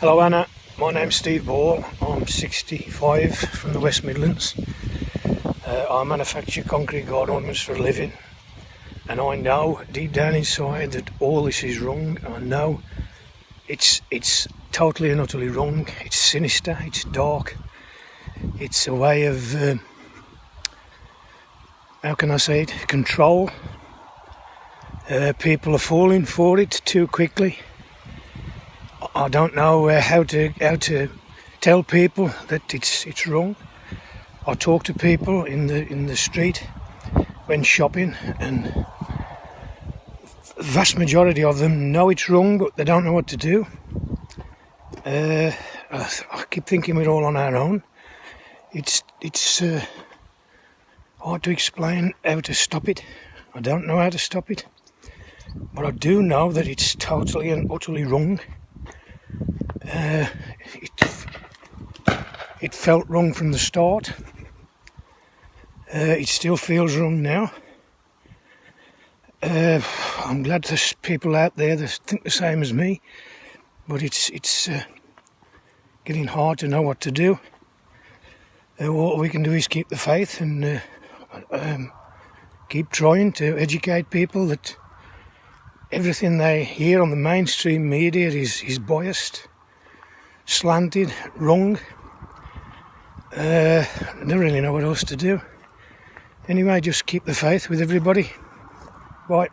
Hello Anna, my name's Steve Ball. I'm 65 from the West Midlands. Uh, I manufacture concrete guard ornaments for a living and I know deep down inside that all this is wrong. I know it's it's totally and utterly wrong. It's sinister, it's dark. It's a way of, uh, how can I say it, control. Uh, people are falling for it too quickly I don't know uh, how to how to tell people that it's it's wrong. I talk to people in the in the street when shopping, and the vast majority of them know it's wrong, but they don't know what to do. Uh, I, I, keep thinking we're all on our own. It's it's uh, hard to explain how to stop it. I don't know how to stop it, but I do know that it's totally and utterly wrong. Uh, it, it felt wrong from the start. Uh, it still feels wrong now. Uh, I'm glad there's people out there that think the same as me, but it's it's uh, getting hard to know what to do. Uh, what we can do is keep the faith and uh, um, keep trying to educate people that everything they hear on the mainstream media is, is biased slanted, wrong. Uh, I don't really know what else to do. Anyway, just keep the faith with everybody. Bye.